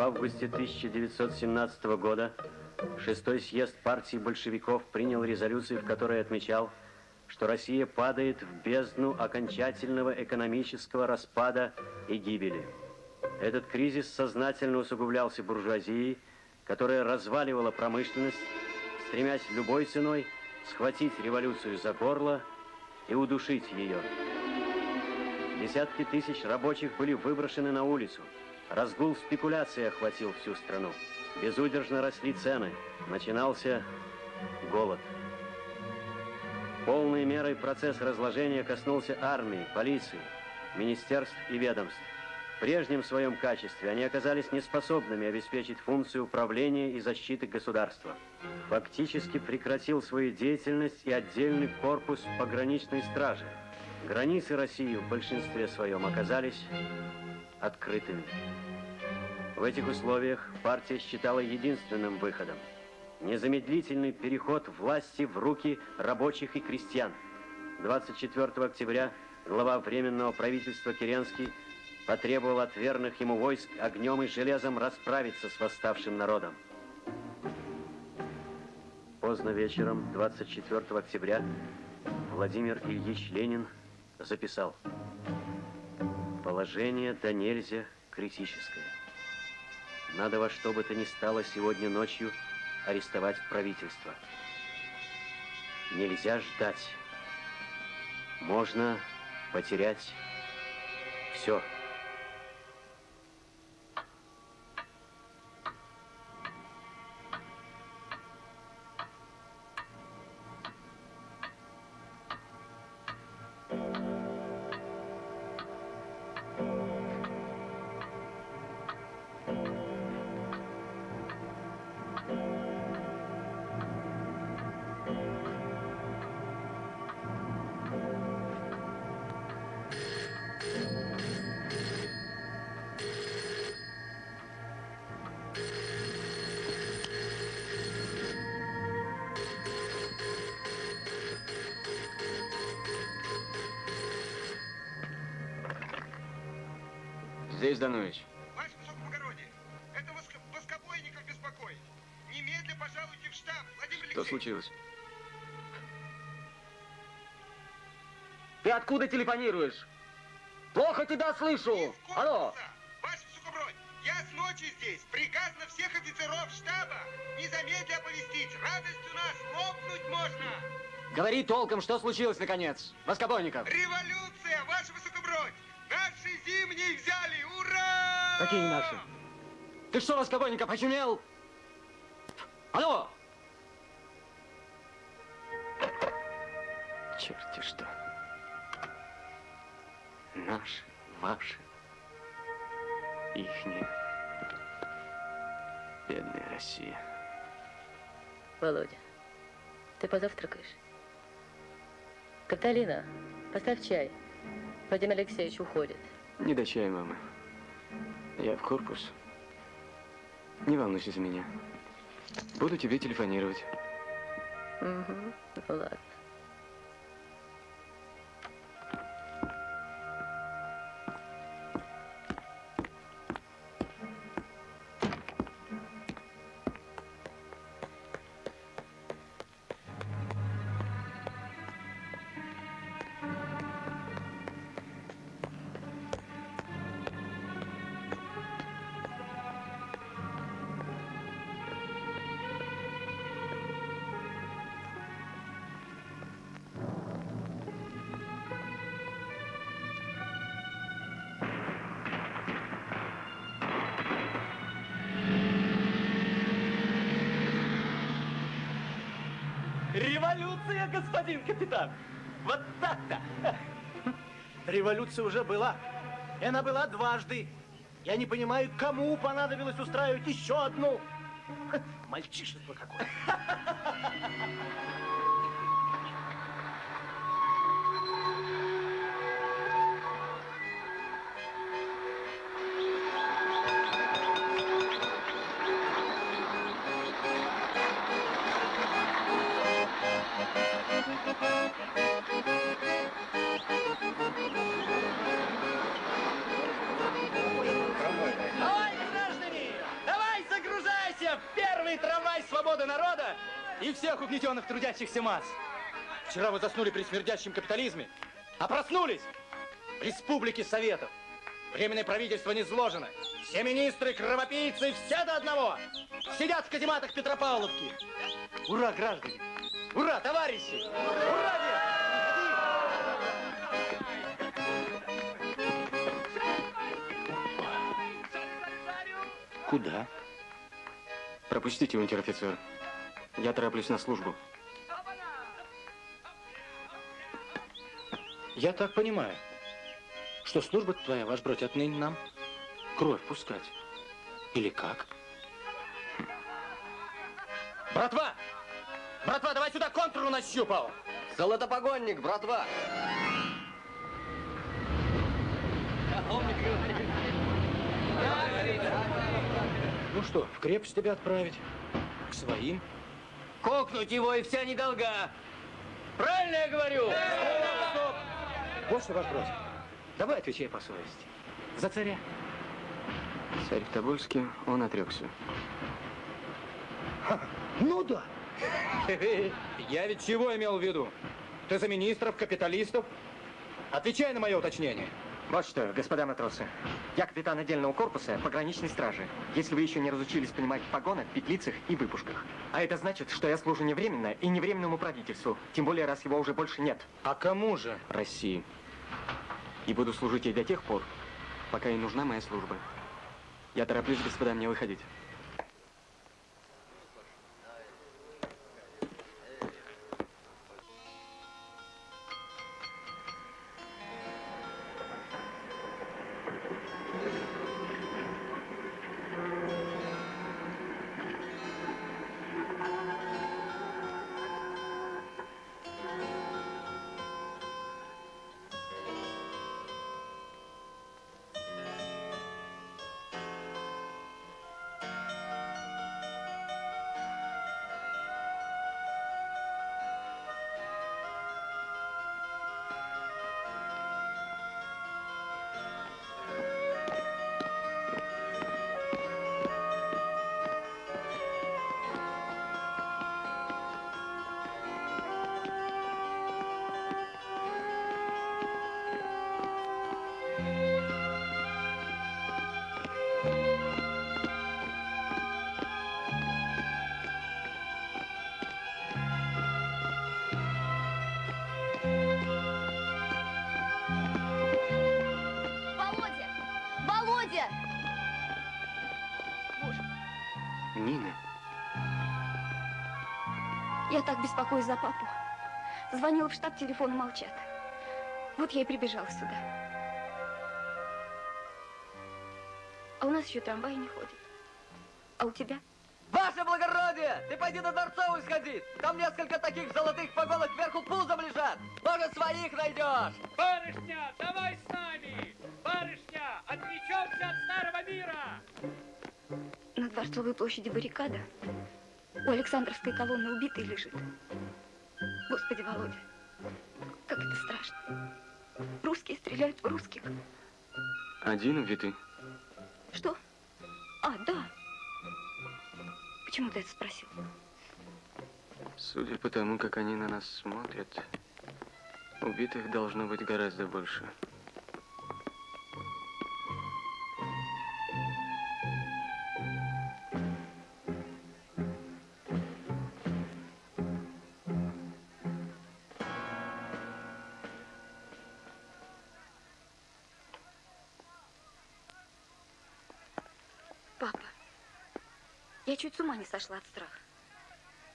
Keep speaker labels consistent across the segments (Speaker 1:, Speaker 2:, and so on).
Speaker 1: августе 1917 года шестой съезд партии большевиков принял резолюцию, в которой отмечал, что Россия падает в бездну окончательного экономического распада и гибели. Этот кризис сознательно усугублялся буржуазией, которая разваливала промышленность, стремясь любой ценой схватить революцию за горло и удушить ее. Десятки тысяч рабочих были выброшены на улицу. Разгул спекуляции охватил всю страну. Безудержно росли цены. Начинался голод. Полной мерой процесс разложения коснулся армии, полиции, министерств и ведомств. В прежнем своем качестве они оказались неспособными обеспечить функцию управления и защиты государства. Фактически прекратил свою деятельность и отдельный корпус пограничной стражи. Границы России в большинстве своем оказались открытыми. В этих условиях партия считала единственным выходом незамедлительный переход власти в руки рабочих и крестьян. 24 октября глава Временного правительства Керенский потребовал от верных ему войск огнем и железом расправиться с восставшим народом. Поздно вечером, 24 октября, Владимир Ильич Ленин записал «Положение до нельзя критическое. Надо во что бы то ни стало сегодня ночью арестовать правительство. Нельзя ждать. Можно потерять все.
Speaker 2: Здесь, Данович.
Speaker 3: Ваше высокоблагородие, это воск... воскобойников беспокоит. Немедля пожалуйте в штаб, Владимир Алексеевич.
Speaker 2: Что случилось?
Speaker 4: Ты откуда телефонируешь? Плохо тебя слышу. Алло.
Speaker 3: Ваше высокобродие, я с ночи здесь. Приказ на всех офицеров штаба. Незамедля оповестить. Радость у нас лопнуть можно.
Speaker 4: Говори толком, что случилось наконец. Воскобойников.
Speaker 3: Революция,
Speaker 4: Какие наши? Ты что, Воскобойников, очумел? Алло!
Speaker 1: Черти что. Наши, ваши, ихние. Бедная Россия.
Speaker 5: Володя, ты позавтракаешь? Каталина, поставь чай. Владимир Алексеевич уходит.
Speaker 2: Не до чая, мама. Я в корпус. Не волнуйся за меня. Буду тебе телефонировать.
Speaker 5: Угу, ну ладно.
Speaker 6: Революция, господин капитан! Вот так-то!
Speaker 7: Революция уже была. И она была дважды. Я не понимаю, кому понадобилось устраивать еще одну. Мальчишество какое. трудящихся масс. Вчера вы заснули при смердящем капитализме, а проснулись в Республике Советов. Временное правительство не сложено. Все министры, кровопийцы, все до одного. Сидят в казематах Петропавловки. Ура, граждане! Ура, товарищи! Ура!
Speaker 8: Куда? Пропустите, унтер-офицер. Я тороплюсь на службу.
Speaker 7: Я так понимаю, что служба твоя, ваш бродь, отныне нам кровь пускать. Или как? Братва! Братва, давай сюда контуру нащупал!
Speaker 9: Золотопогонник, братва!
Speaker 7: Ну что, в крепость тебя отправить? К своим?
Speaker 9: Кокнуть его и вся недолга! Правильно я говорю?
Speaker 7: Стоп! Вот что бродь. Давай отвечай по совести. За царя.
Speaker 8: Царь в Тобольске, он отрекся.
Speaker 7: Ну да. Я ведь чего имел в виду? Ты за министров, капиталистов? Отвечай на мое уточнение.
Speaker 10: Вот что, господа матросы, я капитан отдельного корпуса пограничной стражи. Если вы еще не разучились понимать в погонах, петлицах и выпушках. А это значит, что я служу не временно и не временному правительству. Тем более, раз его уже больше нет.
Speaker 7: А кому же?
Speaker 8: России. И буду служить ей до тех пор, пока ей нужна моя служба. Я тороплюсь, господа, мне выходить.
Speaker 11: Так беспокоюсь за папу. Звонила в штаб, телефоны молчат. Вот я и прибежала сюда. А у нас еще трамвай не ходит. А у тебя?
Speaker 9: Ваше благородие! Ты пойди на Дворцовую сходи! Там несколько таких золотых погонок вверху пузом лежат! Может, своих найдешь!
Speaker 6: Барышня, давай с нами! Барышня, отвлечемся от старого мира!
Speaker 11: На Дворцовой площади баррикада. У Александровской колонны убитый лежит. Господи, Володя, как это страшно. Русские стреляют в русских.
Speaker 8: один убитый.
Speaker 11: Что? А, да. Почему ты это спросил?
Speaker 8: Судя по тому, как они на нас смотрят, убитых должно быть гораздо больше.
Speaker 11: С ума не сошла от страха.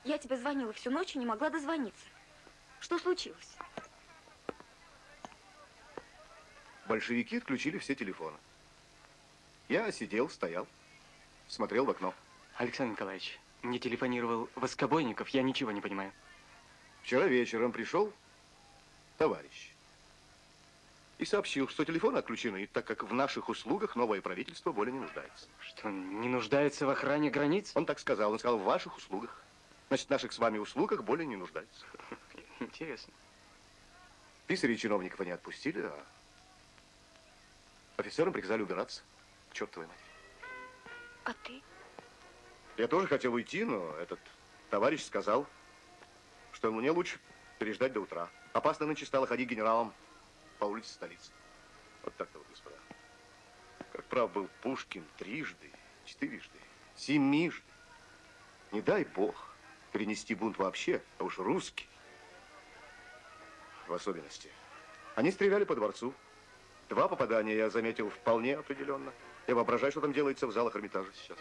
Speaker 11: Я тебе звонила всю ночь и не могла дозвониться. Что случилось?
Speaker 12: Большевики отключили все телефоны. Я сидел, стоял, смотрел в окно.
Speaker 8: Александр Николаевич, мне телефонировал Воскобойников, я ничего не понимаю.
Speaker 12: Вчера вечером пришел товарищ и сообщил, что телефоны отключены, так как в наших услугах новое правительство более не нуждается.
Speaker 8: Что, не нуждается в охране границ?
Speaker 12: Он так сказал, он сказал, в ваших услугах. Значит, в наших с вами услугах более не нуждается.
Speaker 8: Интересно.
Speaker 12: Писарей чиновников они отпустили, а офицерам приказали убираться. Чертовой матери.
Speaker 11: А ты?
Speaker 12: Я тоже хотел уйти, но этот товарищ сказал, что мне лучше переждать до утра. Опасно нынче стало ходить генералом по улице столицы. Вот так-то вот, господа. Как прав был Пушкин трижды, четырежды, семижды. Не дай бог перенести бунт вообще, а уж русский в особенности. Они стреляли по дворцу. Два попадания я заметил вполне определенно. Я воображаю, что там делается в залах Эрмитажа сейчас.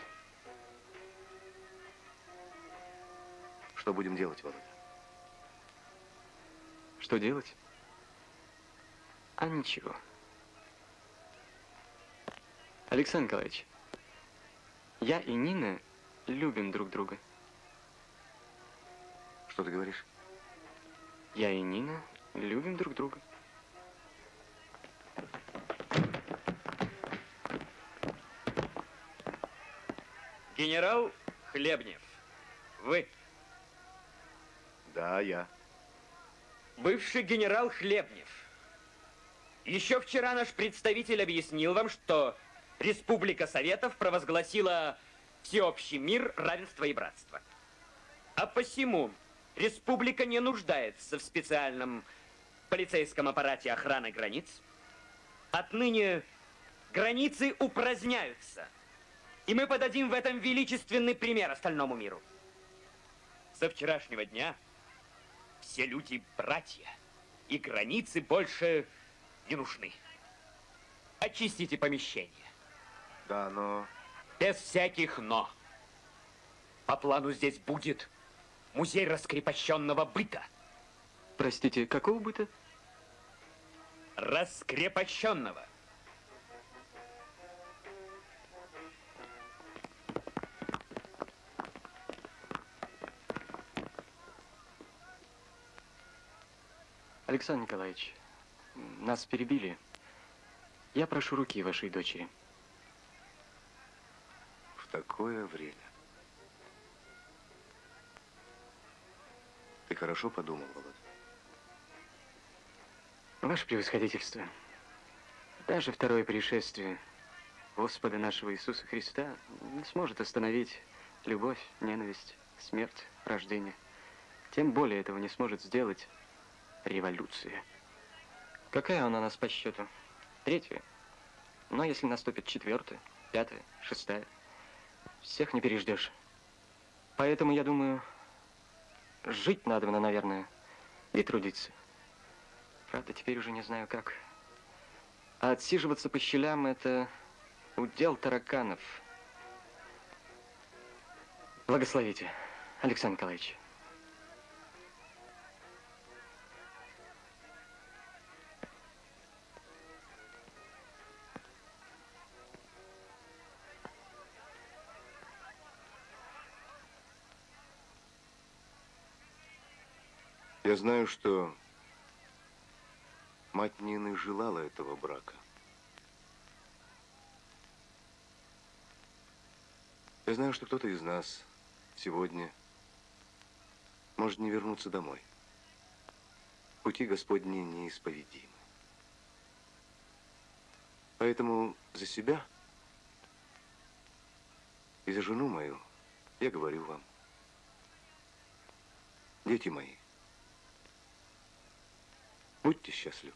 Speaker 12: Что будем делать, Володя?
Speaker 8: Что делать? А ничего. Александр Николаевич, я и Нина любим друг друга.
Speaker 12: Что ты говоришь?
Speaker 8: Я и Нина любим друг друга.
Speaker 4: Генерал Хлебнев, вы
Speaker 12: Да, я.
Speaker 4: бывший генерал Хлебнев. Еще вчера наш представитель объяснил вам, что Республика Советов провозгласила всеобщий мир, равенство и братство. А посему республика не нуждается в специальном полицейском аппарате охраны границ. Отныне границы упраздняются. И мы подадим в этом величественный пример остальному миру. Со вчерашнего дня все люди братья, и границы больше не нужны. Очистите помещение.
Speaker 12: Да, но...
Speaker 4: Без всяких «но». По плану здесь будет музей раскрепощенного быта.
Speaker 8: Простите, какого быта?
Speaker 4: Раскрепощенного.
Speaker 8: Александр Николаевич, нас перебили. Я прошу руки вашей дочери.
Speaker 12: В такое время. Ты хорошо подумал, Володя?
Speaker 8: Ваше превосходительство, даже второе пришествие Господа нашего Иисуса Христа не сможет остановить любовь, ненависть, смерть, рождение. Тем более этого не сможет сделать революция. Какая она у нас по счету? Третья. Но если наступит четвертая, пятая, шестая, всех не переждешь. Поэтому, я думаю, жить надо, наверное, и трудиться. Правда, теперь уже не знаю как. А отсиживаться по щелям – это удел тараканов. Благословите, Александр Николаевич.
Speaker 12: Я знаю, что мать Нины желала этого брака. Я знаю, что кто-то из нас сегодня может не вернуться домой. Пути Господни неисповедимы. Поэтому за себя и за жену мою я говорю вам, дети мои, будьте счастливы.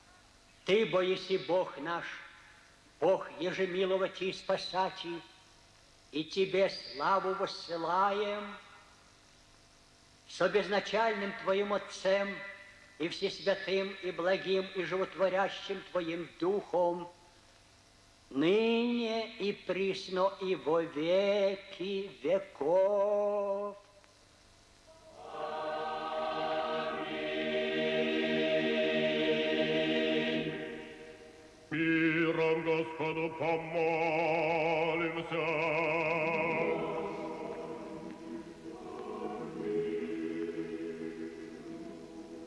Speaker 13: Ты, боиси Бог наш, Бог ежемиловать и спасать, и Тебе славу воссылаем, со безначальным Твоим Отцем и Всесвятым и благим и животворящим Твоим Духом, ныне и присно и во веки веков.
Speaker 14: Господу помолимся.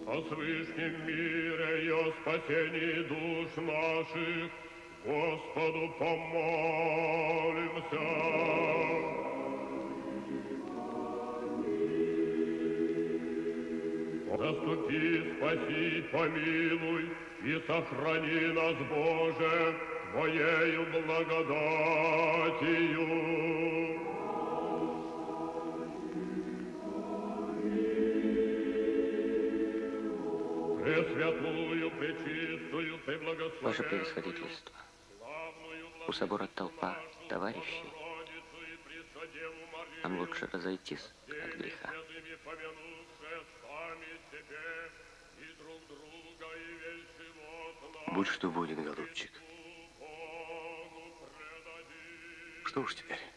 Speaker 14: О свышнем мире и о спасении душ наших Господу помолимся. Заступи, спаси, помилуй и сохрани нас, Боже, Твоею благодатью.
Speaker 15: Пресвятую, пречистую, ты благословенную,
Speaker 14: Ваше превосходительство. У собора толпа товарищей. Нам лучше разойтись от греха.
Speaker 12: Будь что будет, голубчик. Что уж теперь?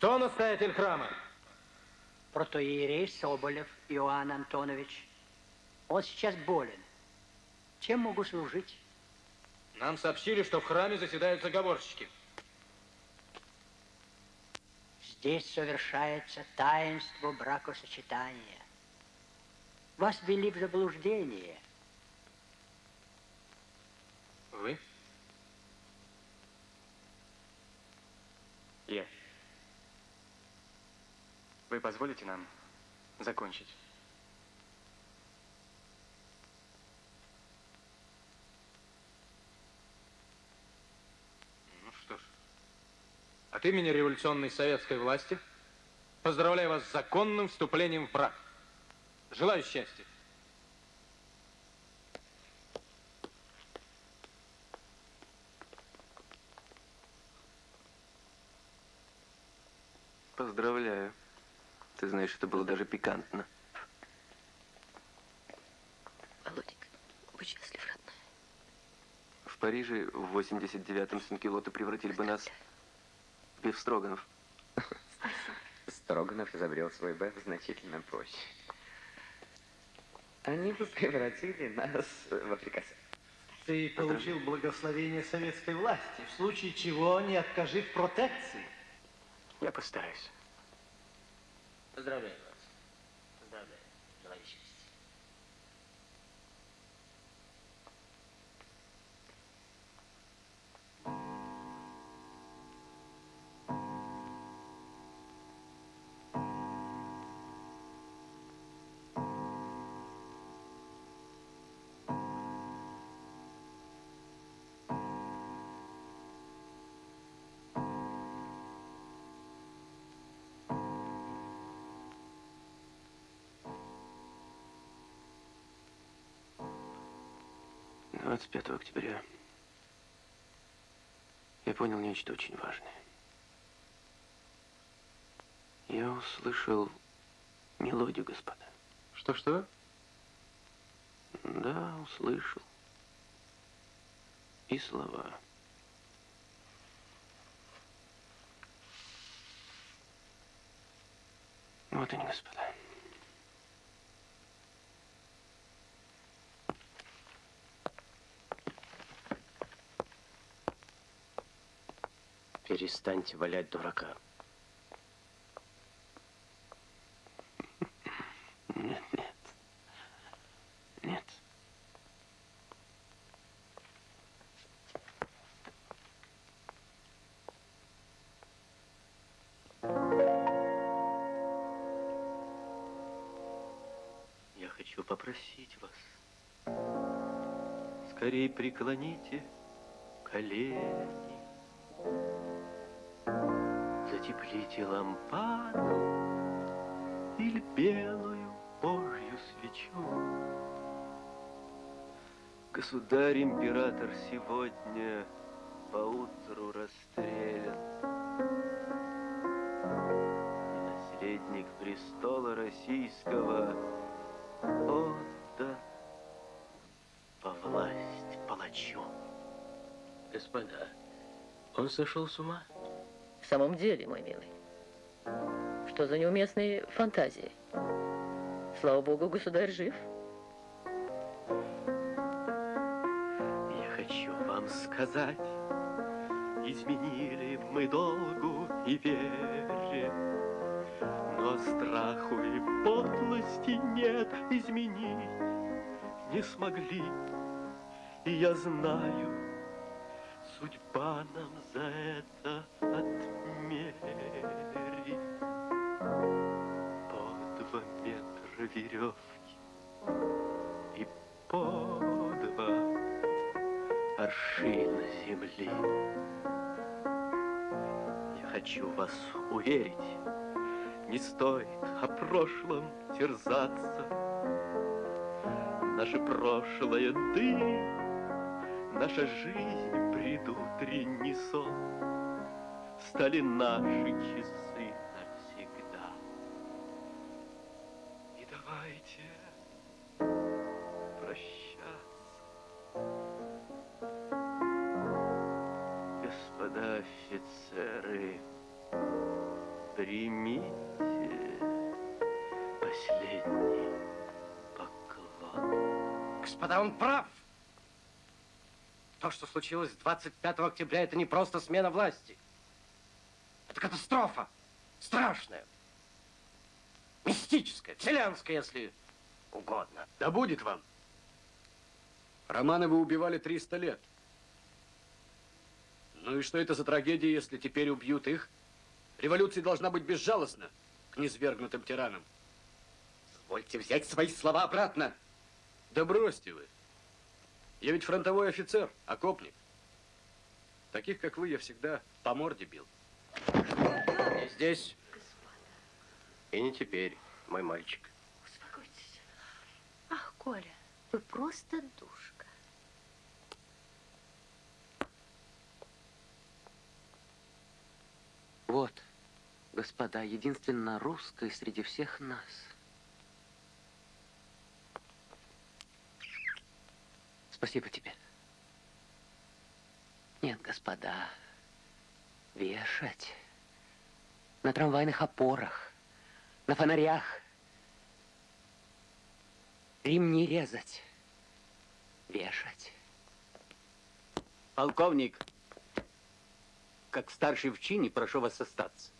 Speaker 7: Кто настоятель храма?
Speaker 13: Протоиерей Соболев Иоанн Антонович. Он сейчас болен. Чем могу служить?
Speaker 7: Нам сообщили, что в храме заседают заговорщики.
Speaker 13: Здесь совершается таинство бракосочетания. Вас ввели в заблуждение.
Speaker 7: Вы?
Speaker 14: Вы позволите нам закончить?
Speaker 7: Ну что ж. От имени революционной советской власти поздравляю вас с законным вступлением в брак. Желаю счастья.
Speaker 16: Поздравляю. Ты знаешь, это было даже пикантно.
Speaker 5: Володенька, будь счастлив, родной.
Speaker 16: В Париже в 89-м Сенкилоты превратили бы нас в бифстроганов.
Speaker 14: Строганов изобрел свой бэф значительно проще. Они бы превратили нас в африканцев.
Speaker 17: Ты получил благословение советской власти, в случае чего не откажи в протекции.
Speaker 14: Я постараюсь.
Speaker 13: Поздравляю вас. Поздравляю.
Speaker 16: 25 октября я понял нечто очень важное. Я услышал мелодию, господа.
Speaker 14: Что-что?
Speaker 16: Да, услышал. И слова. Вот они, господа.
Speaker 14: Перестаньте валять дурака.
Speaker 16: Нет, нет. Нет.
Speaker 2: Я хочу попросить вас, скорее преклоните колени, затеплите лампаду или белую Божью свечу. Государь-император сегодня поутру расстрелян. И наследник престола российского отдан во власть палачу.
Speaker 5: Господа, он сошел с ума? В самом деле, мой милый. Что за неуместные фантазии? Слава богу, государь жив.
Speaker 2: Я хочу вам сказать, изменили мы долгу и вере. страху и подлости нет изменить не смогли. И я знаю, судьба нам По два метра веревки и по два аршина земли. Я хочу вас уверить, не стоит о прошлом терзаться. Наше прошлое дым, наша жизнь предутренний сон стали наши часы
Speaker 18: случилось 25 октября, это не просто смена власти. Это катастрофа. Страшная. Мистическая, вселенская, если угодно.
Speaker 19: Да будет вам. Романовы убивали 300 лет. Ну и что это за трагедия, если теперь убьют их? Революция должна быть безжалостна к низвергнутым тиранам.
Speaker 18: Позвольте взять свои слова обратно.
Speaker 19: Да бросьте вы. Я ведь фронтовой офицер, окопник. Таких, как вы, я всегда по морде бил.
Speaker 18: Не здесь. И не теперь, мой мальчик.
Speaker 20: Успокойтесь. Ах, Коля, вы просто душка.
Speaker 21: Вот, господа, единственно русская среди всех нас. Спасибо тебе. Нет, господа, вешать на трамвайных опорах, на фонарях, ремни резать, вешать.
Speaker 22: Полковник, как старший в чине, прошу вас остаться.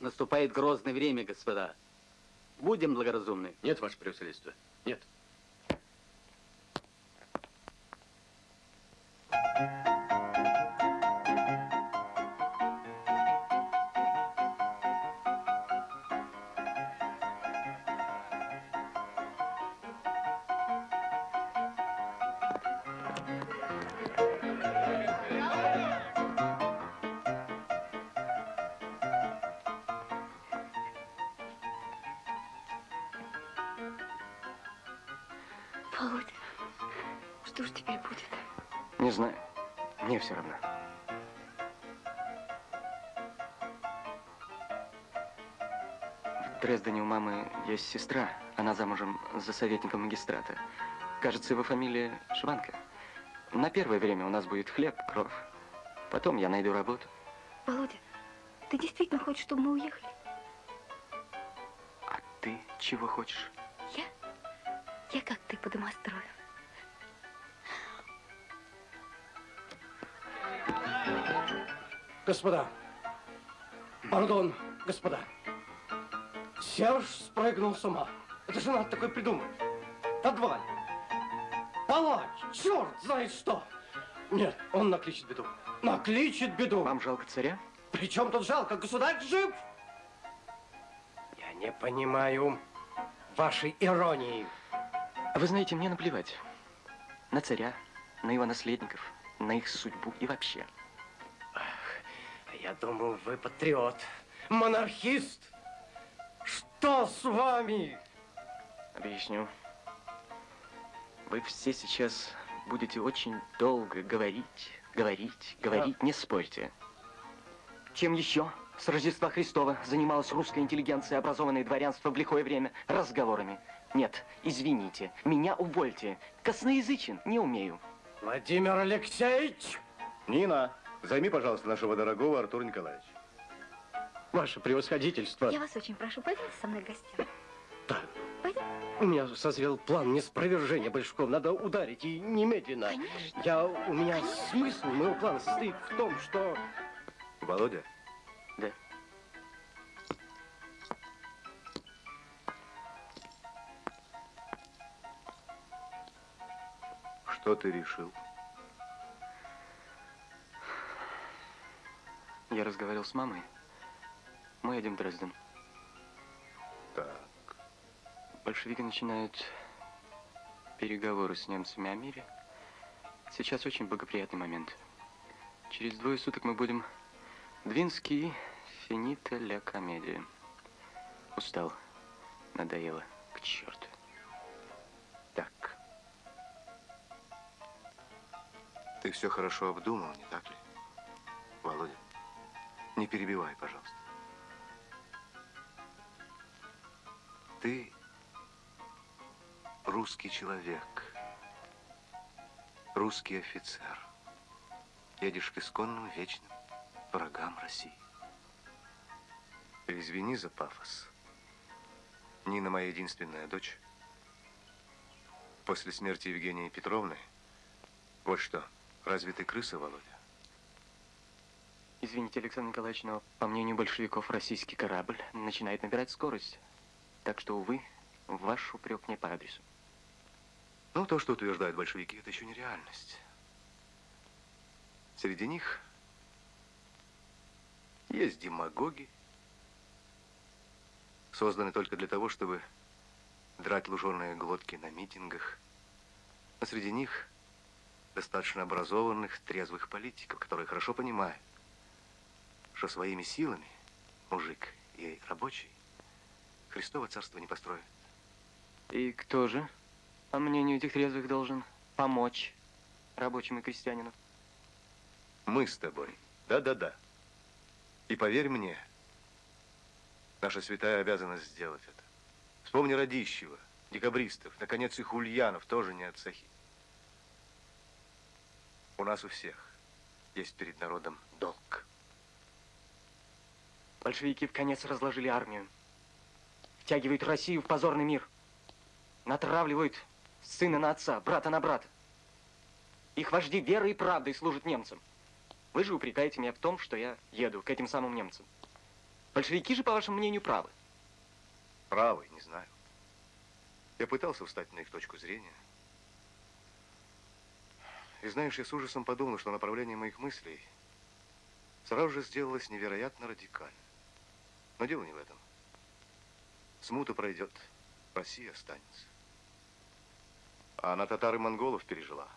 Speaker 22: Наступает грозное время, господа. Будем благоразумны.
Speaker 19: Нет, ваше превосходительство, нет.
Speaker 11: Володя,
Speaker 8: есть сестра. Она замужем за советником магистрата. Кажется, его фамилия Шванка. На первое время у нас будет хлеб, кровь. Потом я найду работу.
Speaker 11: Володя, ты действительно хочешь, чтобы мы уехали?
Speaker 8: Ты чего хочешь?
Speaker 11: Я? Я как ты по домострою.
Speaker 18: Господа, пардон, господа. Серж спрыгнул с ума. Это же надо такое придумать. Подваль. Палач, черт знает что. Нет, он накличет беду. Накличет беду.
Speaker 8: Вам жалко царя?
Speaker 18: Причем тут жалко? Государь жив. Я не понимаю вашей иронии.
Speaker 8: Вы знаете, мне наплевать. На царя, на его наследников, на их судьбу и вообще.
Speaker 18: А Я думал, вы патриот, монархист. Что с вами?
Speaker 8: Объясню. Вы все сейчас будете очень долго говорить, говорить, говорить, не спорьте. Чем еще с Рождества Христова занималась русская интеллигенция, образованное дворянство в лихое время? Разговорами. Нет, извините, меня увольте. Косноязычен не умею.
Speaker 18: Владимир Алексеевич!
Speaker 12: Нина, займи, пожалуйста, нашего дорогого Артура Николаевича.
Speaker 18: Ваше превосходительство.
Speaker 11: Я вас очень прошу, пойдите со мной к гостям. Да. Пойдем.
Speaker 18: У меня созрел план неспровержения Большаков. Надо ударить и немедленно.
Speaker 11: Конечно.
Speaker 18: Я, у меня Конечно. смысл мой план состоит в том, что...
Speaker 12: Володя?
Speaker 8: Да.
Speaker 12: Что ты решил?
Speaker 8: Я разговаривал с мамой. Мы едем в Дрезден.
Speaker 12: Так.
Speaker 8: Большевики начинают переговоры с немцами о мире. Сейчас очень благоприятный момент. Через двое суток мы будем Двинский финита ля комедия. Устал. Надоело. К черту.
Speaker 12: Так. Ты все хорошо обдумал, не так ли? Володя, не перебивай, пожалуйста. Ты русский человек, русский офицер. Едешь к исконным вечным врагам России. Извини за пафос. Нина моя единственная дочь. После смерти Евгении Петровны, вот что, разве ты крыса, Володя?
Speaker 8: Извините, Александр Николаевич, но, по мнению большевиков, российский корабль начинает набирать скорость. Так что, увы, ваш упрек не по адресу.
Speaker 12: Ну, то, что утверждают большевики, это еще не реальность. Среди них есть демагоги, созданы только для того, чтобы драть луженые глотки на митингах. А среди них достаточно образованных, трезвых политиков, которые хорошо понимают, что своими силами мужик и рабочий Христово царство не построит.
Speaker 8: И кто же, по мнению этих трезвых, должен помочь рабочим и крестьянину?
Speaker 12: Мы с тобой. Да-да-да. И поверь мне, наша святая обязанность сделать это. Вспомни Радищева, декабристов, наконец и Хульянов, тоже не от Сахи. У нас у всех есть перед народом долг.
Speaker 8: Большевики в конец разложили армию. Втягивают Россию в позорный мир. Натравливают сына на отца, брата на брата. Их вожди верой и правдой служат немцам. Вы же упрекаете меня в том, что я еду к этим самым немцам. Большевики же, по вашему мнению, правы.
Speaker 12: Правы, не знаю. Я пытался встать на их точку зрения. И знаешь, я с ужасом подумал, что направление моих мыслей сразу же сделалось невероятно радикально. Но дело не в этом. Смута пройдет, Россия останется. А она татар и монголов пережила,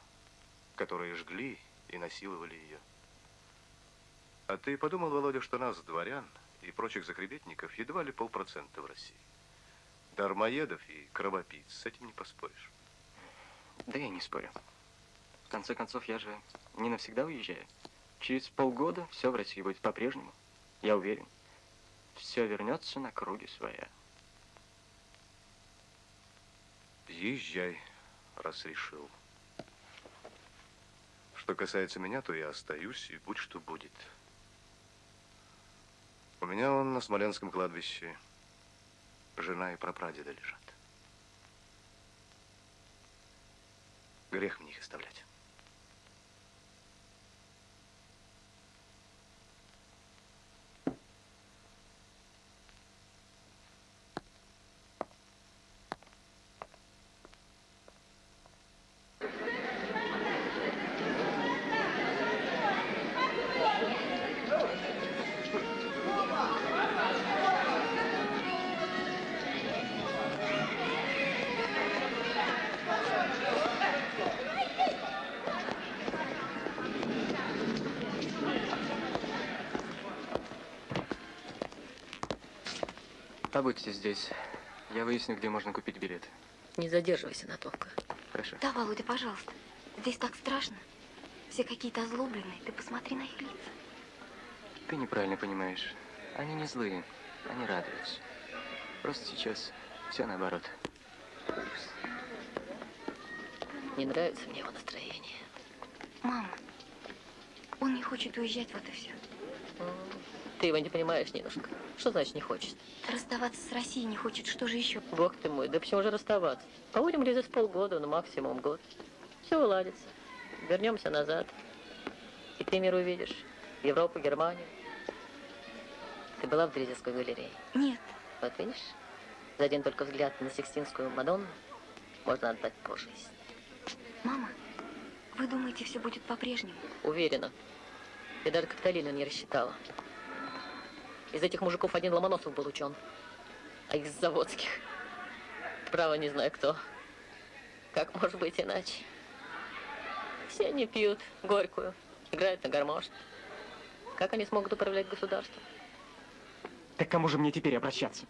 Speaker 12: которые жгли и насиловали ее. А ты подумал, Володя, что нас, дворян и прочих закребетников, едва ли полпроцента в России. Дармоедов и кровопийц, с этим не поспоришь.
Speaker 8: Да я не спорю. В конце концов, я же не навсегда уезжаю. Через полгода все в России будет по-прежнему. Я уверен. Все вернется на круги своя.
Speaker 12: Езжай, раз решил. Что касается меня, то я остаюсь, и будь что будет. У меня он на Смоленском кладбище жена и прапрадеда лежат. Грех мне их оставлять.
Speaker 8: Побудьте здесь. Я выясню, где можно купить билет.
Speaker 5: Не задерживайся надолго.
Speaker 8: Хорошо.
Speaker 11: Да, Володя, пожалуйста. Здесь так страшно. Все какие-то озлобленные. Ты посмотри на их лица.
Speaker 8: Ты неправильно понимаешь. Они не злые, они радуются. Просто сейчас все наоборот.
Speaker 5: Не нравится мне его настроение.
Speaker 11: Мама, он не хочет уезжать, вот и все.
Speaker 5: Ты его не понимаешь, Нинушка. Что значит не хочет?
Speaker 11: Расставаться с Россией не хочет. Что же еще?
Speaker 5: Бог ты мой, да почему же расставаться? Побудем ли здесь полгода, ну максимум год. Все уладится. Вернемся назад. И ты мир увидишь. Европу, Германию. Ты была в Дрезинской галерее?
Speaker 11: Нет.
Speaker 5: Вот видишь, за один только взгляд на Сикстинскую Мадонну можно отдать по жизни.
Speaker 11: Мама, Вы думаете, все будет по-прежнему?
Speaker 5: Уверена. И даже Капитолина не рассчитала. Из этих мужиков один Ломоносов был учен, а из заводских. Право не знаю кто. Как может быть иначе? Все они пьют горькую, играют на гармошке. Как они смогут управлять государством?
Speaker 8: Так кому же мне теперь обращаться?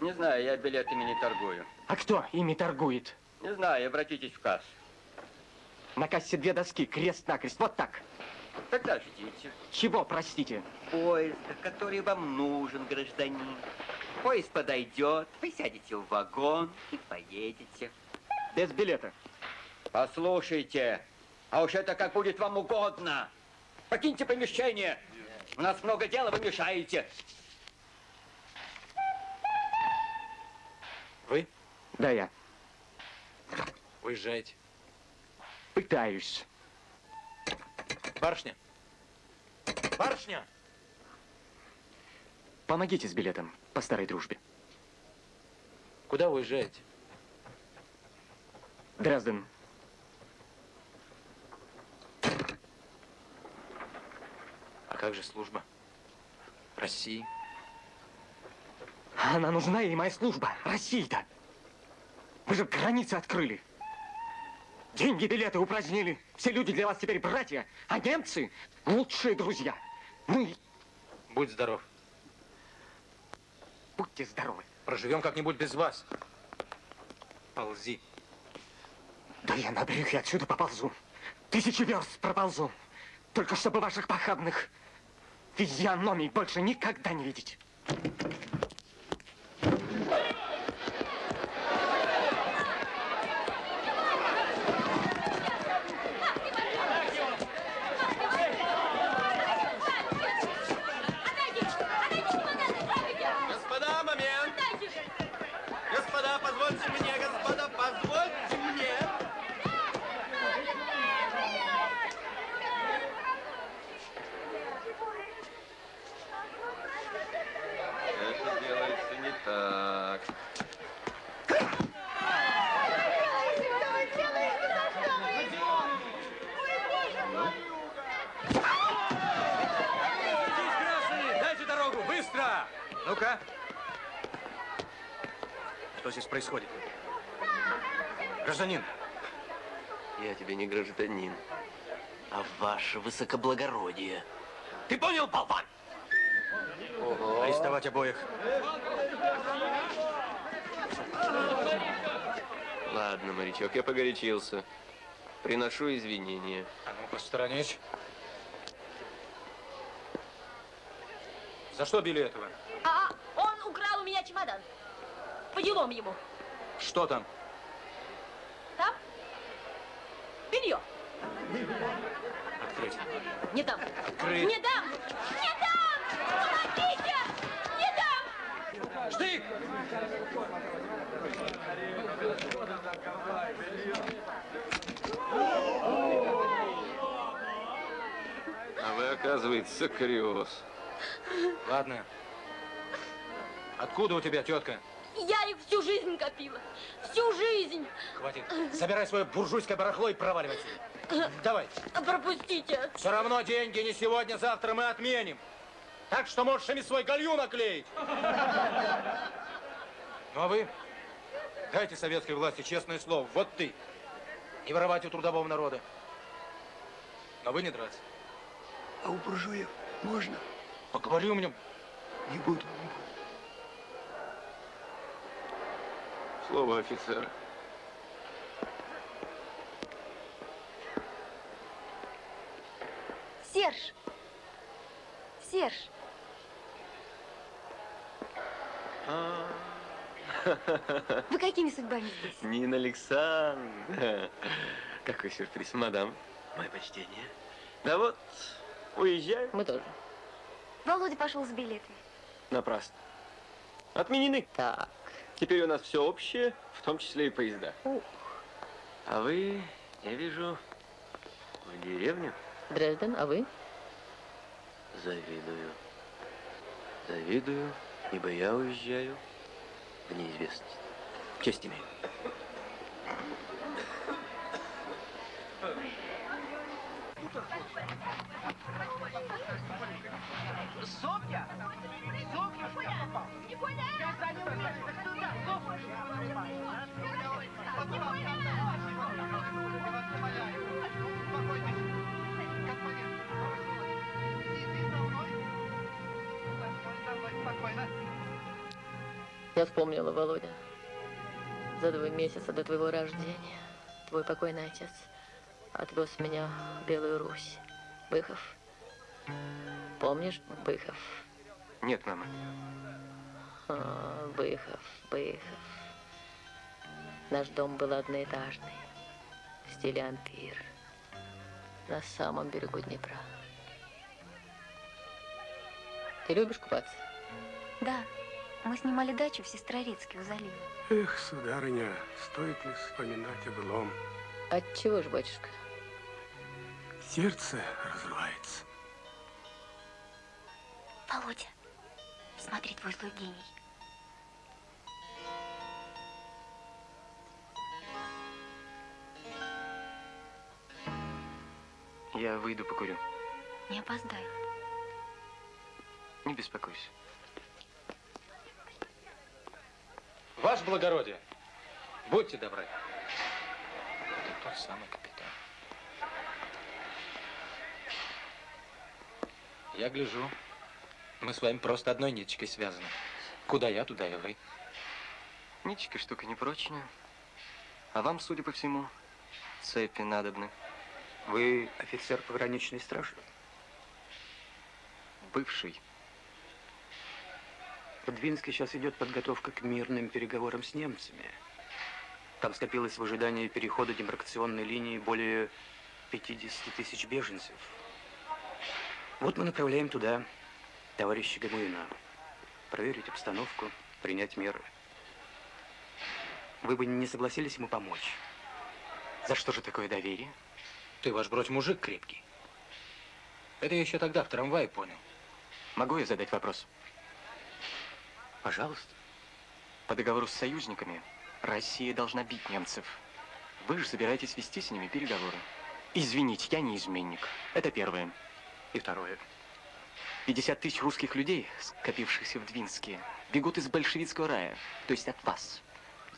Speaker 23: Не знаю, я билетами не торгую.
Speaker 8: А кто ими торгует?
Speaker 23: Не знаю, обратитесь в кассу.
Speaker 8: На кассе две доски, крест-накрест, вот так.
Speaker 23: Тогда ждите.
Speaker 8: Чего, простите?
Speaker 23: Поезда, который вам нужен, гражданин. Поезд подойдет, вы сядете в вагон и поедете.
Speaker 8: Без билета.
Speaker 23: Послушайте, а уж это как будет вам угодно. Покиньте помещение. У нас много дела, вы мешаете.
Speaker 7: Вы?
Speaker 8: Да, я.
Speaker 7: Уезжаете.
Speaker 8: Пытаюсь.
Speaker 7: Барышня. Барышня!
Speaker 8: Помогите с билетом по старой дружбе.
Speaker 7: Куда уезжаете?
Speaker 8: Дрезден.
Speaker 7: А как же служба? России?
Speaker 8: Она нужна ей, моя служба. России-то. Вы же границы открыли. Деньги, билеты упразднили. Все люди для вас теперь братья, а немцы – лучшие друзья. Мы...
Speaker 7: Будь здоров.
Speaker 8: Будьте здоровы.
Speaker 7: Проживем как-нибудь без вас. Ползи.
Speaker 8: Да я на брюхе отсюда поползу. Тысячи верст проползу. Только чтобы ваших похабных физиономий больше никогда не видеть.
Speaker 24: Господа, момент! Господа, позвольте мне, господа, позвольте мне!
Speaker 2: Это делается не так.
Speaker 7: Дайте дорогу, быстро! Ну-ка. Что здесь происходит? Гражданин.
Speaker 2: Я тебе не гражданин.
Speaker 24: А ваше высокоблагородие. Ты понял, болван?
Speaker 7: Арестовать обоих.
Speaker 2: Ладно, морячок, я погорячился. Приношу извинения.
Speaker 7: А ну, посторонись. За что били этого?
Speaker 25: А, он украл у меня чемодан. По делам ему.
Speaker 7: Что там?
Speaker 25: Там? Белье.
Speaker 7: Открыть.
Speaker 25: Не дам.
Speaker 7: Открыть.
Speaker 25: Не дам. Не дам. Помогите. Не дам.
Speaker 7: Штык!
Speaker 2: А вы, оказывается, криоз.
Speaker 7: Ладно. Откуда у тебя тетка?
Speaker 25: Жизнь копила. Всю жизнь.
Speaker 7: Хватит. Забирай свое буржуйское барахло и проваливай отсюда. Давай.
Speaker 25: Пропустите.
Speaker 7: Все равно деньги не сегодня, завтра мы отменим. Так что можешь ими свой галью наклеить. Ну а вы дайте советской власти честное слово. Вот ты. Не воровать у трудового народа. Но вы не драться.
Speaker 24: А у буржуев можно?
Speaker 7: Поговори у меня.
Speaker 24: Не буду.
Speaker 2: Слово офицера.
Speaker 11: Серж! Серж! Вы какими судьбами здесь?
Speaker 2: Нина Александровна. Какой сюрприз, мадам. Мое почтение. Да вот, уезжаю.
Speaker 5: Мы тоже.
Speaker 11: Володя пошел с билетами.
Speaker 2: Напрасно. Отменены.
Speaker 5: Так.
Speaker 2: Теперь у нас все общее, в том числе и поезда. А вы, я вижу, в деревню.
Speaker 5: Дрезден, а вы?
Speaker 2: Завидую. Завидую, ибо я уезжаю в неизвестность. Честь имею.
Speaker 4: Софья! Софья, что я попал? Я за ним
Speaker 5: Я вспомнила, Володя. За два месяца до твоего рождения твой покойный отец отвез меня в Белую Русь. Быхов. Помнишь Быхов?
Speaker 8: Нет, мама.
Speaker 5: А, Быхов, Быхов. Наш дом был одноэтажный, в стиле ампир, на самом берегу Днепра. Ты любишь купаться?
Speaker 11: Да, мы снимали дачу в Сестрорецке у залива.
Speaker 14: Эх, сударыня, стоит ли вспоминать о былом?
Speaker 5: От чего ж, батюшка?
Speaker 14: Сердце разрывается.
Speaker 11: Володя, смотри, твой злой гений.
Speaker 8: Я выйду покурю.
Speaker 11: Не опоздай.
Speaker 8: Не беспокойся.
Speaker 7: Ваше благородие, будьте добры. Это тот самый капитан. Я гляжу, мы с вами просто одной ниточкой связаны. Куда я, туда и вы.
Speaker 8: Ниточка штука непрочная. А вам, судя по всему, цепи надобны.
Speaker 22: Вы офицер пограничной стражи?
Speaker 8: Бывший.
Speaker 22: В Двинске сейчас идет подготовка к мирным переговорам с немцами. Там скопилось в ожидании перехода демаркационной линии более 50 тысяч беженцев. Вот мы направляем туда товарища Гамуина. Проверить обстановку, принять меры. Вы бы не согласились ему помочь?
Speaker 8: За что же такое доверие?
Speaker 7: Ты, ваш бродь, мужик крепкий. Это я еще тогда в трамвае понял.
Speaker 8: Могу я задать вопрос?
Speaker 22: Пожалуйста.
Speaker 8: По договору с союзниками Россия должна бить немцев. Вы же собираетесь вести с ними переговоры. Извините, я не изменник. Это первое.
Speaker 22: И второе.
Speaker 8: 50 тысяч русских людей, скопившихся в Двинске, бегут из большевистского рая, то есть от вас.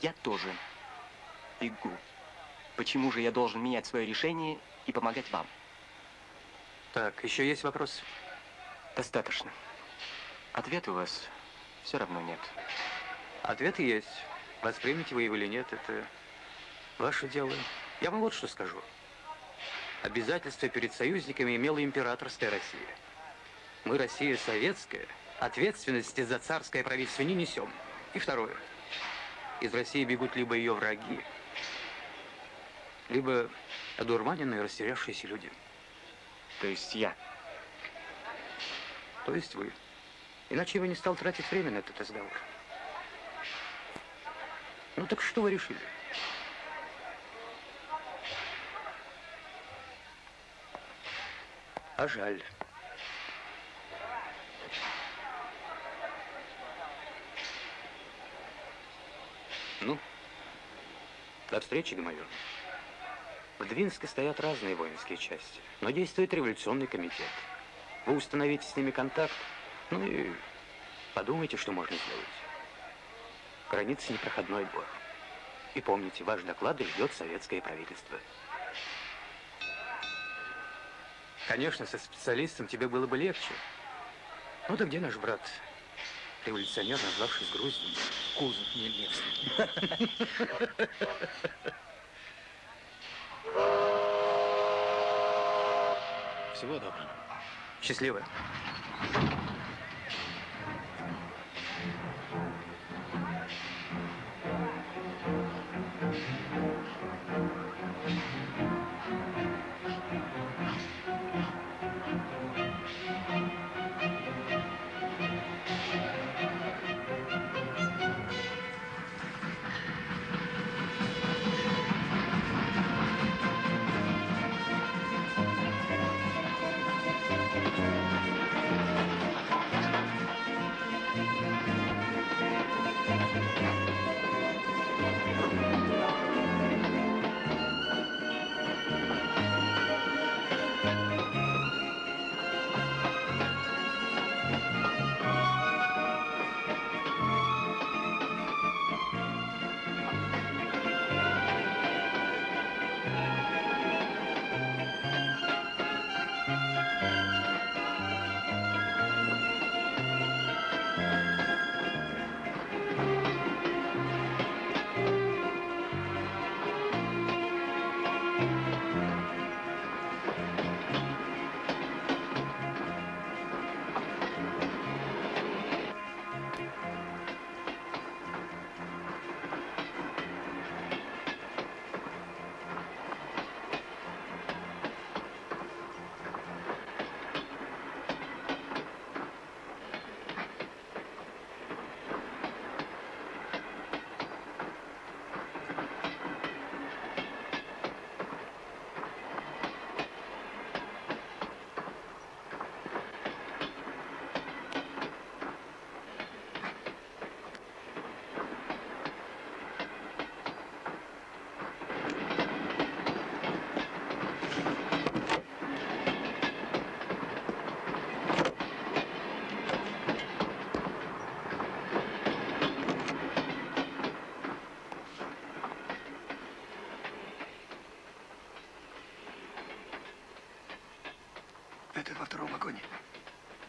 Speaker 8: Я тоже бегу. Почему же я должен менять свое решение и помогать вам?
Speaker 22: Так, еще есть вопрос?
Speaker 8: Достаточно. Ответа у вас все равно нет.
Speaker 22: Ответ есть. Воспримете вы его или нет, это ваше дело. Я вам вот что скажу. Обязательства перед союзниками имела императорская Россия. Мы, Россия советская, ответственности за царское правительство не несем. И второе. Из России бегут либо ее враги, либо одурманенные, растерявшиеся люди.
Speaker 8: То есть я?
Speaker 22: То есть вы. Иначе я бы не стал тратить время на этот разговор. Ну так что вы решили? А жаль. Ну, до встречи, Гамаюн. В Двинске стоят разные воинские части, но действует революционный комитет. Вы установите с ними контакт, ну и подумайте, что можно сделать. Граница непроходной двор. И помните, ваш доклад ждет советское правительство. Конечно, со специалистом тебе было бы легче. Ну да где наш брат, революционер, назвавшись Грузией? Кузов Нельмевский.
Speaker 7: Всего доброго.
Speaker 22: Счастливо.
Speaker 24: Балконе.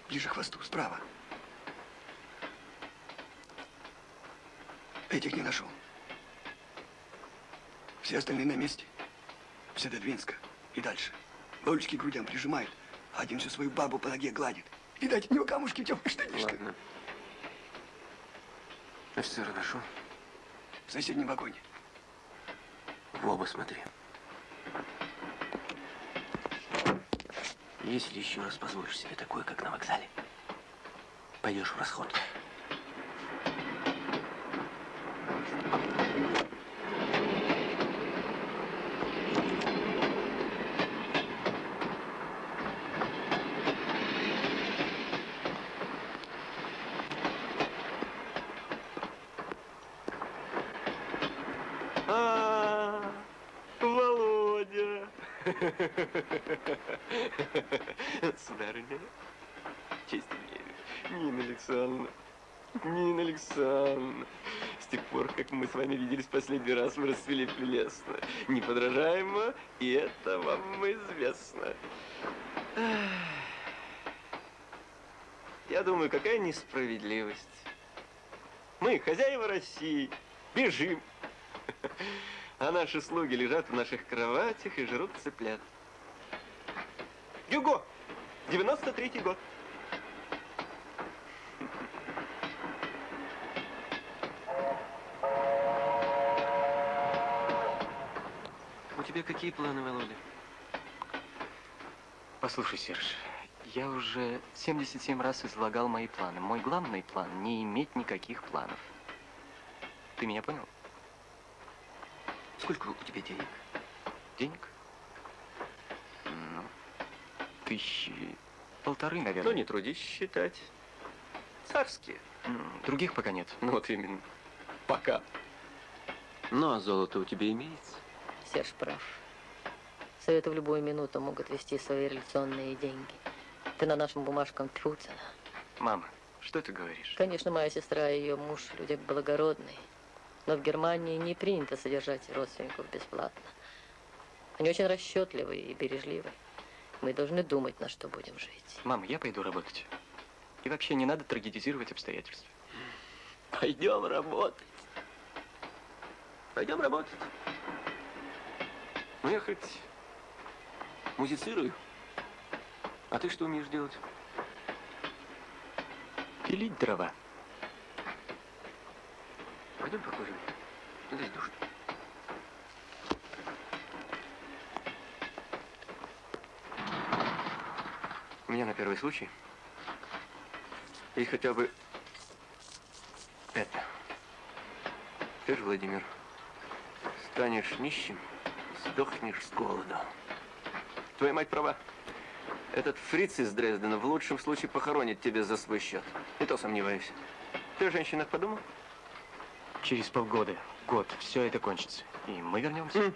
Speaker 24: Ближе к хвосту, справа. Этих не нашел. Все остальные на месте. Все до Двинска и дальше. Лолечки к грудям прижимают, а один всю свою бабу по ноге гладит. Видать, у него камушки в темных штанишках.
Speaker 2: Ладно. Офицера нашел?
Speaker 24: В соседнем вагоне.
Speaker 2: В оба смотри.
Speaker 24: Если еще раз позволишь себе такое, как на вокзале, пойдешь в расход.
Speaker 2: А, Володя. Сударыня, честь имею. Нина Александровна, Нина Александровна, с тех пор, как мы с вами виделись последний раз, вы расцвели прелестно, неподражаемо, и это вам известно. Я думаю, какая несправедливость. Мы, хозяева России, бежим, а наши слуги лежат в наших кроватях и жрут цыплят. Юго! 93-й год. У тебя какие планы, Володя?
Speaker 8: Послушай, Серж, я уже 77 раз излагал мои планы. Мой главный план – не иметь никаких планов. Ты меня понял?
Speaker 2: Сколько у тебя денег?
Speaker 8: Денег? Тысячи полторы, наверное.
Speaker 2: Ну, не трудись считать. Царские.
Speaker 8: Других пока нет.
Speaker 2: Ну, вот именно. Пока. Ну, а золото у тебя имеется?
Speaker 5: Серж прав. Советы в любую минуту могут вести свои реляционные деньги. Ты на нашем бумажкам тьфу цена.
Speaker 8: Мама, что ты говоришь?
Speaker 5: Конечно, моя сестра и ее муж люди благородные. Но в Германии не принято содержать родственников бесплатно. Они очень расчетливые и бережливые. Мы должны думать, на что будем жить.
Speaker 8: Мама, я пойду работать. И вообще не надо трагедизировать обстоятельства.
Speaker 2: Пойдем работать. Пойдем работать. Ну, я хоть музицирую. А ты что умеешь делать?
Speaker 8: Пилить дрова.
Speaker 2: Пойдем покурим. Здесь душно. У меня на первый случай есть хотя бы это. Ты же, Владимир, станешь нищим, сдохнешь с голоду. Твоя мать права. Этот фриц из Дрездена в лучшем случае похоронит тебя за свой счет. И то сомневаюсь. Ты о женщинах подумал?
Speaker 8: Через полгода, год, все это кончится. И мы вернемся.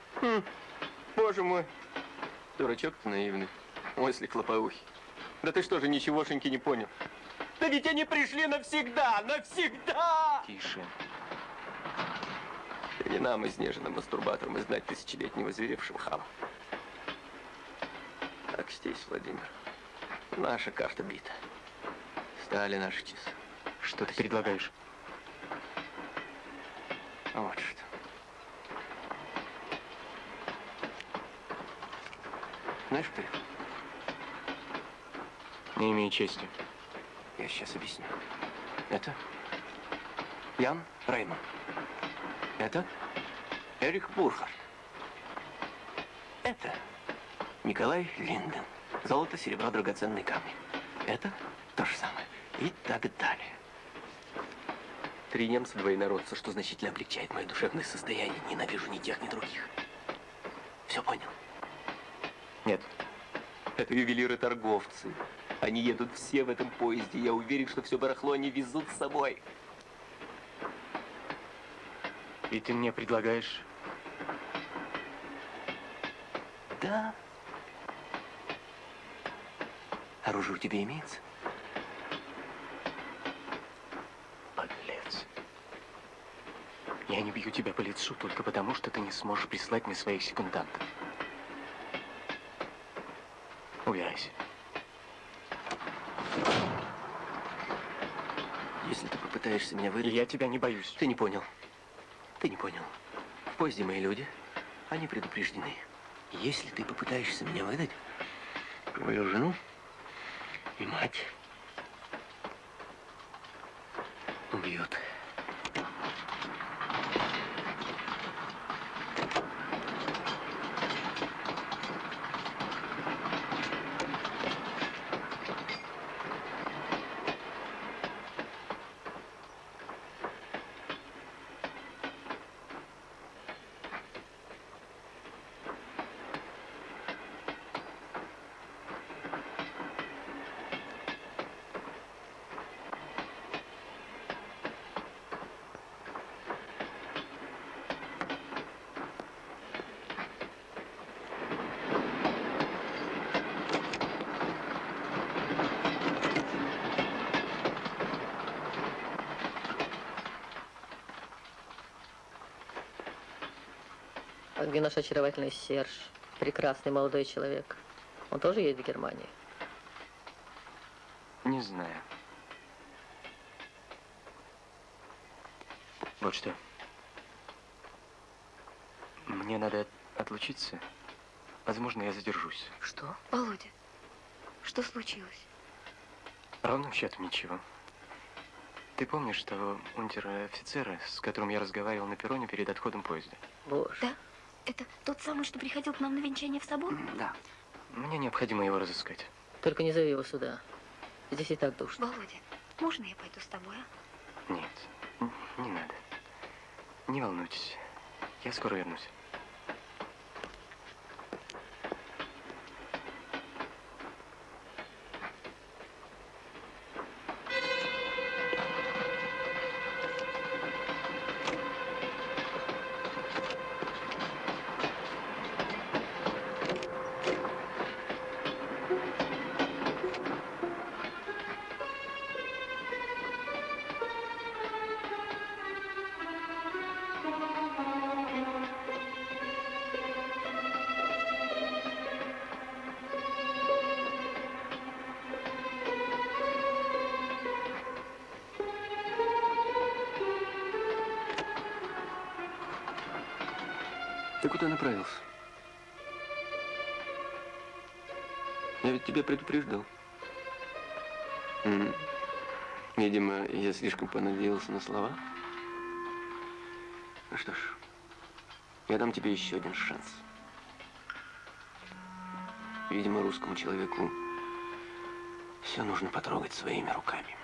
Speaker 2: Боже мой. Дурачок ты наивный. Мысли хлопоухий. Да ты что же, ничегошеньки не понял? Да ведь они пришли навсегда, навсегда!
Speaker 8: Тише.
Speaker 2: И не нам, изнеженным мастурбаторам, знать тысячелетнего зверевшего хама. Так здесь, Владимир. Наша карта бита. Стали наши часы.
Speaker 8: Что ты предлагаешь?
Speaker 2: Вот что. Знаешь, их?
Speaker 8: Не имею чести.
Speaker 2: Я сейчас объясню. Это Ян Рейман. Это Эрик Бурхар. Это Николай Линден. Золото, серебро, драгоценные камни. Это то же самое. И так далее. Три немца, два инородца, что значительно облегчает мое душевное состояние. Ненавижу ни тех, ни других. Все понял?
Speaker 8: Нет.
Speaker 2: Это ювелиры-торговцы. Они едут все в этом поезде. Я уверен, что все барахло они везут с собой.
Speaker 8: И ты мне предлагаешь...
Speaker 2: Да. Оружие у тебя имеется?
Speaker 8: Подлец. Я не бью тебя по лицу только потому, что ты не сможешь прислать мне своих секундантов. Убирайся.
Speaker 16: Если ты попытаешься меня выдать...
Speaker 8: Я тебя не боюсь.
Speaker 16: Ты не понял. Ты не понял. В поезде мои люди, они предупреждены. Если ты попытаешься меня выдать, твою жену и мать убьет.
Speaker 5: Где наш очаровательный Серж? Прекрасный молодой человек. Он тоже едет в Германию?
Speaker 8: Не знаю. Вот что. Мне надо отлучиться. Возможно, я задержусь.
Speaker 11: Что? Володя, что случилось?
Speaker 8: Ровным счетом ничего. Ты помнишь того унтер-офицера, с которым я разговаривал на перроне перед отходом поезда?
Speaker 5: Боже.
Speaker 11: Да? Это тот самый, что приходил к нам на венчание в собор?
Speaker 8: Да. Мне необходимо его разыскать.
Speaker 5: Только не зови его сюда. Здесь и так душно.
Speaker 11: Володя, можно я пойду с тобой, а?
Speaker 8: Нет, не надо. Не волнуйтесь. Я скоро вернусь.
Speaker 16: Куда направился? Я ведь тебя предупреждал. Видимо, я слишком понадеялся на слова. Ну что ж, я дам тебе еще один шанс. Видимо, русскому человеку все нужно потрогать своими руками.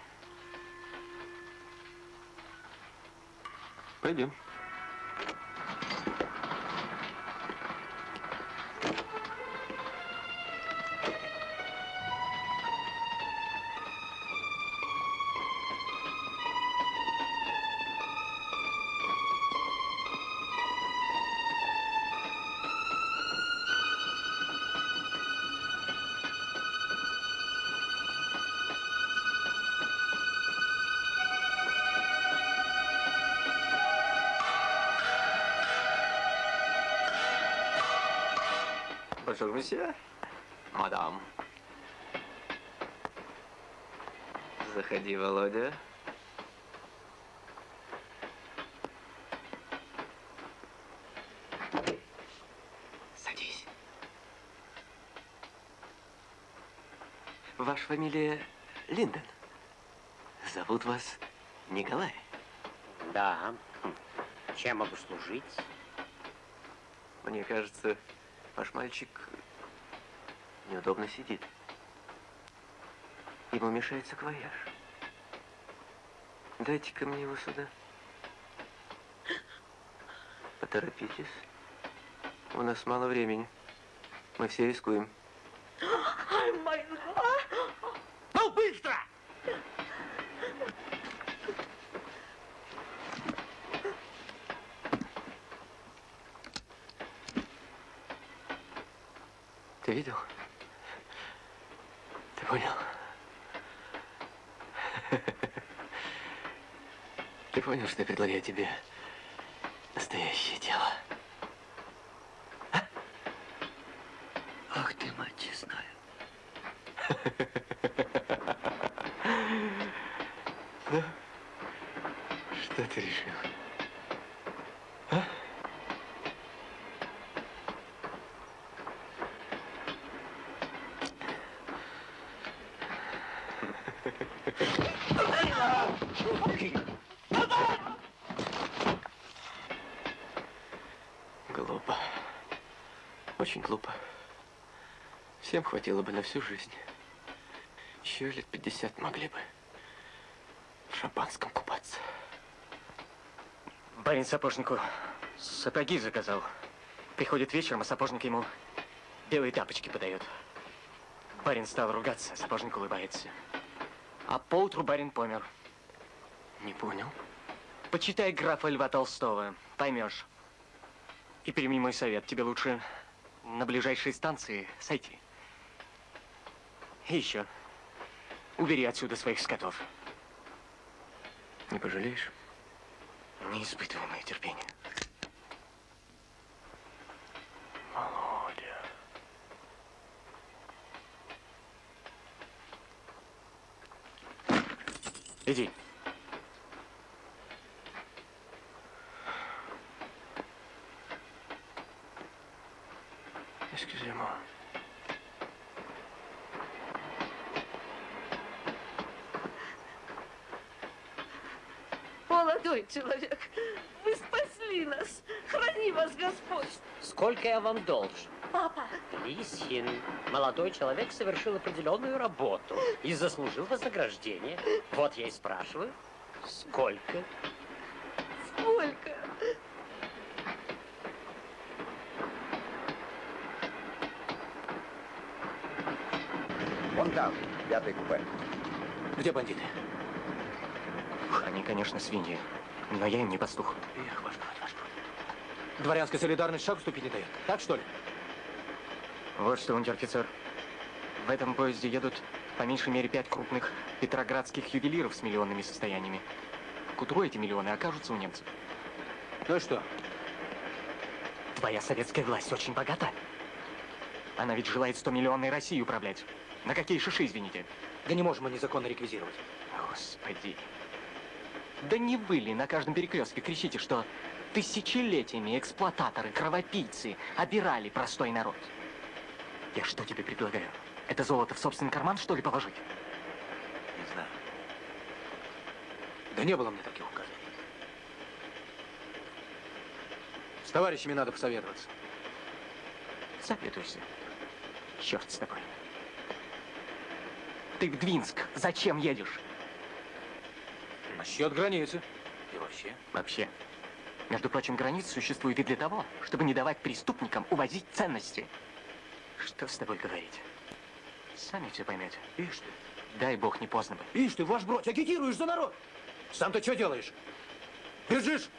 Speaker 16: Пойдем.
Speaker 23: Bonjour, monsieur. Мадам. Заходи, Володя.
Speaker 16: Садись. Ваша фамилия Линден. Зовут вас Николай.
Speaker 13: Да. Чем могу служить?
Speaker 16: Мне кажется, ваш мальчик неудобно сидит. Ему мешает саквояж. Дайте-ка мне его сюда. Поторопитесь. У нас мало времени. Мы все рискуем.
Speaker 3: Ну, быстро!
Speaker 16: Ты видел? Ты понял? Ты понял, что я предлагаю тебе настоящее дело? А? Ах ты, мать честная. Ну, решил? А? Глупо. Очень глупо. Всем хватило бы на всю жизнь. Еще лет 50 могли бы в шампанском купаться.
Speaker 8: Барин сапожнику сапоги заказал. Приходит вечером, а сапожник ему белые тапочки подает. Барин стал ругаться, сапожник улыбается. А поутру барин помер.
Speaker 16: Не понял.
Speaker 8: Почитай графа Льва Толстого, поймешь. И прими мой совет, тебе лучше на ближайшей станции сойти. И еще, убери отсюда своих скотов.
Speaker 16: Не пожалеешь?
Speaker 8: Не испытывай мое терпение.
Speaker 16: Володя.
Speaker 8: Иди.
Speaker 16: Excusez-moi.
Speaker 5: Молодой человек, вы спасли нас. Храни вас Господь.
Speaker 13: Сколько я вам должен?
Speaker 5: Папа.
Speaker 13: Лисин, молодой человек совершил определенную работу и заслужил вознаграждение. Вот я и спрашиваю, сколько?
Speaker 5: Сколько?
Speaker 26: Вон там, пятый купе.
Speaker 8: Где бандиты? Они, конечно, свиньи, но я им не пастух.
Speaker 7: Эх, ваш брат, ваш брат. Дворянская солидарность шаг ступить не дает. Так что ли?
Speaker 8: Вот что, унтер-офицер. В этом поезде едут по меньшей мере пять крупных петроградских ювелиров с миллионными состояниями. К утру эти миллионы окажутся у немцев.
Speaker 7: Ну и что?
Speaker 8: Твоя советская власть очень богата. Она ведь желает 100 миллионной России управлять. На какие шиши, извините?
Speaker 7: Да не можем мы незаконно реквизировать.
Speaker 8: Господи. Да не вы ли на каждом перекрестке кричите, что тысячелетиями эксплуататоры, кровопийцы обирали простой народ? Я что тебе предлагаю? Это золото в собственный карман, что ли, положить?
Speaker 7: Не знаю. Да не было мне таких указаний. С товарищами надо посоветоваться.
Speaker 8: Советуйся. Черт с тобой. Ты в Двинск зачем едешь?
Speaker 7: Насчет границы. И вообще.
Speaker 8: Вообще. Между прочим, граница существует и для того, чтобы не давать преступникам увозить ценности. Что с тобой говорить? Сами все поймете.
Speaker 7: Ишь ты.
Speaker 8: Дай бог, не поздно бы.
Speaker 7: Ишь ты, ваш бродь, агитируешь за народ. Сам ты что делаешь? Бежишь?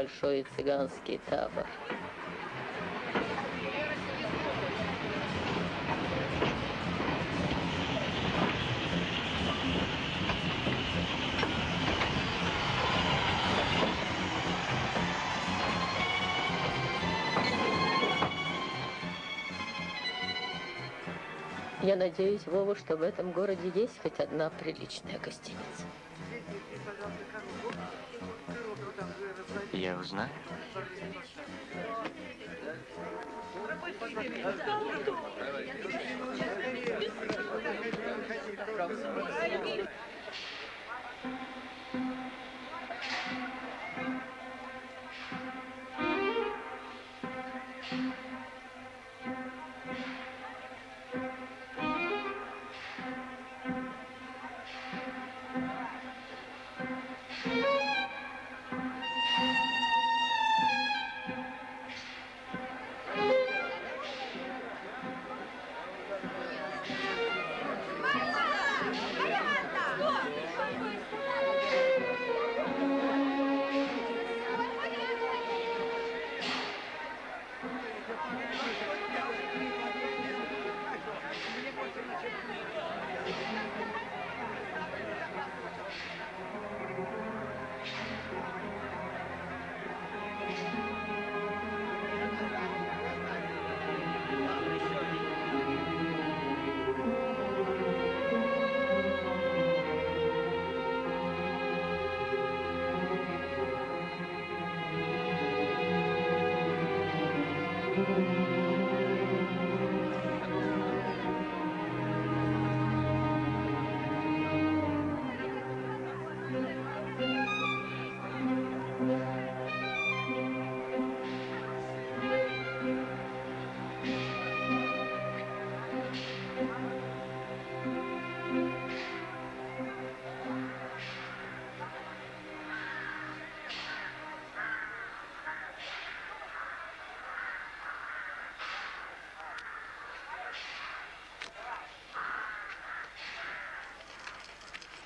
Speaker 5: Большой цыганский табор. Я надеюсь, Вова, что в этом городе есть хоть одна приличная гостиница.
Speaker 8: Я узнаю.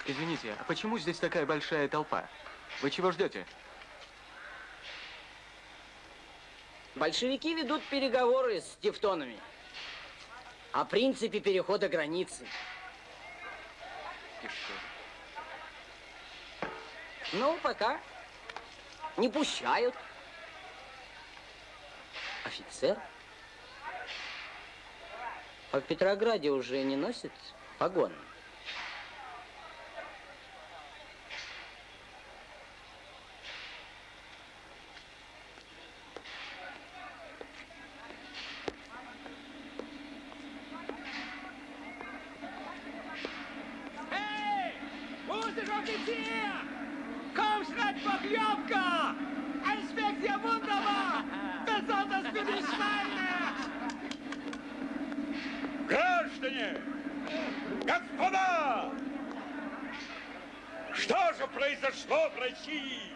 Speaker 8: Извините, а почему здесь такая большая толпа? Вы чего ждете?
Speaker 27: Большевики ведут переговоры с тевтонами о принципе перехода границы. Ну, пока не пущают. Офицер? А в Петрограде уже не носит погоны?
Speaker 28: России?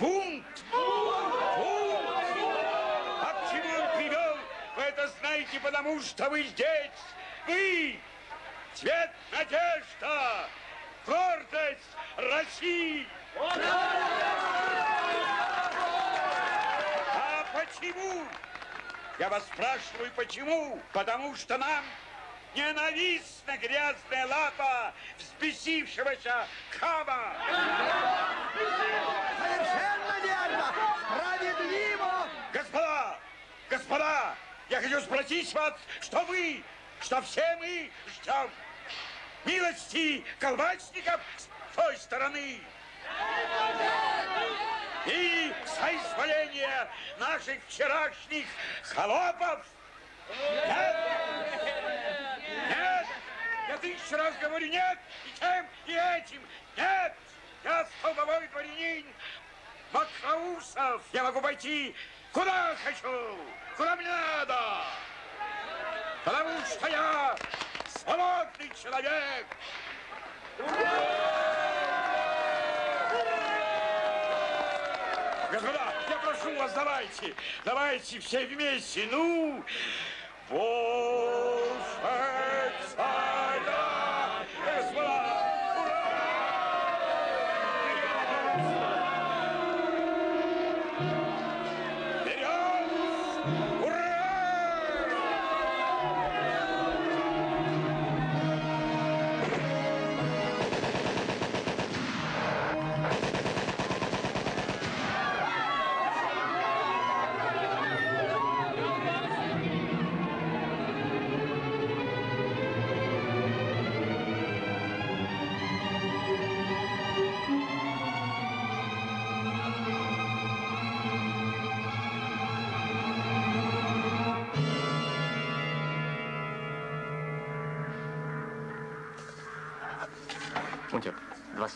Speaker 28: Бунт! Бунт! А к чему он привел? Вы это знаете, потому что вы здесь! Вы! Цвет надежда! Гордость России! А почему? Я вас спрашиваю, почему? Потому что нам ненавистна грязная лапа взбесившегося хама.
Speaker 3: Совершенно верно! Справедливо!
Speaker 28: Господа, господа, я хочу спросить вас, что вы, что все мы ждем милости колбасников с той стороны. И соизволения наших вчерашних холопов. Нет! Нет! Я тысячу раз говорю нет, и тем, и этим. Нет! Я столбовой дворянин Макроусов. Я могу пойти куда хочу, куда мне надо. Потому что я свободный человек. Господа, я прошу вас, давайте, давайте все вместе, ну, Боже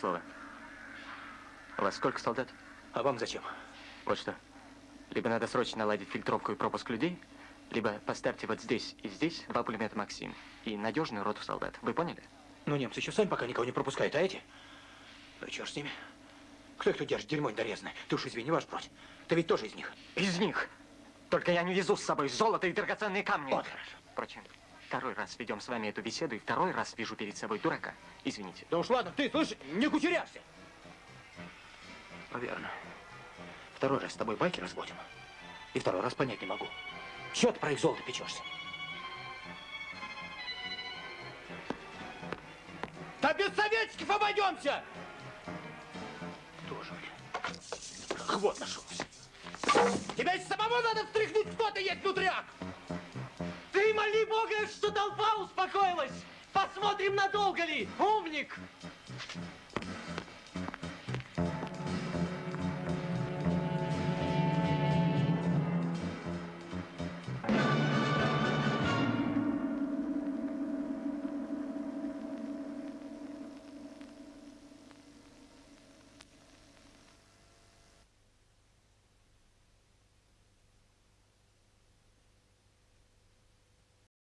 Speaker 8: два слова. У вас сколько солдат?
Speaker 7: А вам зачем?
Speaker 8: Вот что. Либо надо срочно наладить фильтровку и пропуск людей, либо поставьте вот здесь и здесь два пулемета «Максим» и надежную роту солдат. Вы поняли?
Speaker 7: Ну, немцы еще сами пока никого не пропускают, а эти? Ну, черт с ними. Кто их тут держит? Дерьмо недорезанное. Ты уж извини, ваш бродь. Ты ведь тоже из них.
Speaker 8: Из них. Только я не везу с собой золото и драгоценные камни.
Speaker 7: Вот хорошо.
Speaker 8: Впрочем, второй раз ведем с вами эту беседу, и второй раз вижу перед собой дурака. Извините.
Speaker 7: Да уж ладно, ты, слышь, не кучеряшься. Верно. Второй раз с тобой байки разводим. И второй раз понять не могу. Чего ты про их золото печешься? Да без советчиков обойдемся! Тоже, блин. Ах, вот нашелся. Тебя из самого надо встряхнуть, кто ты есть, нутряк!
Speaker 29: Моли Бога, что толпа успокоилась! Посмотрим, надолго ли! Умник!